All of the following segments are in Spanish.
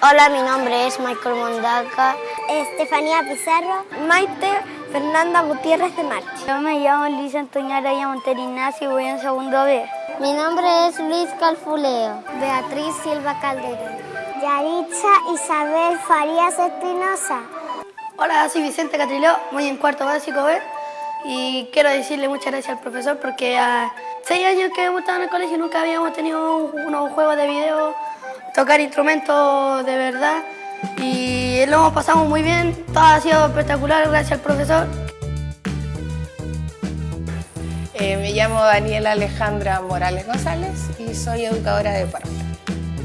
Hola, mi nombre es Michael Mondaca. Estefanía Pizarro. Maite Fernanda Gutiérrez de Marchi. Yo me llamo Luis Antonio Araya Monterignacio y voy en segundo B. Mi nombre es Luis Calfuleo. Beatriz Silva Calderón. Yaritza Isabel Farías Espinosa. Hola, soy Vicente Catriló, voy en cuarto básico B y quiero decirle muchas gracias al profesor porque a seis años que hemos estado en el colegio nunca habíamos tenido unos juegos de video, tocar instrumentos de verdad y lo hemos pasado muy bien, todo ha sido espectacular gracias al profesor. Eh, me llamo Daniela Alejandra Morales González y soy educadora de párvulo.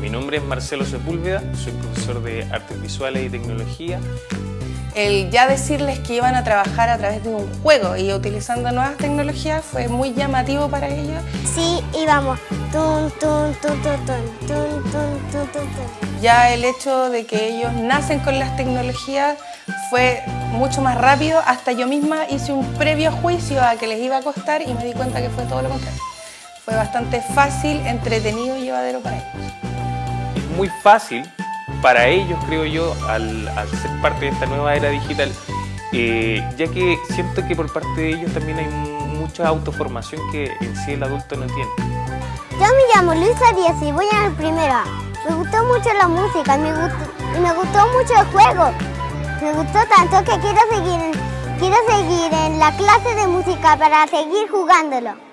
Mi nombre es Marcelo Sepúlveda, soy profesor de Artes Visuales y Tecnología. El ya decirles que iban a trabajar a través de un juego y utilizando nuevas tecnologías fue muy llamativo para ellos. Sí, íbamos. Tun, tun, tun, ya el hecho de que ellos nacen con las tecnologías fue mucho más rápido. Hasta yo misma hice un previo juicio a que les iba a costar y me di cuenta que fue todo lo contrario. Fue bastante fácil, entretenido y llevadero para ellos. Muy fácil para ellos, creo yo, al, ser parte de esta nueva era digital, eh, ya que siento que por parte de ellos también hay mucha autoformación que en sí el adulto no tiene. Yo me llamo Luisa Díaz y voy en el primero A. Me gustó mucho la música me me gustó mucho el juego. Me gustó tanto que quiero seguir, quiero seguir en la clase de música para seguir jugándolo.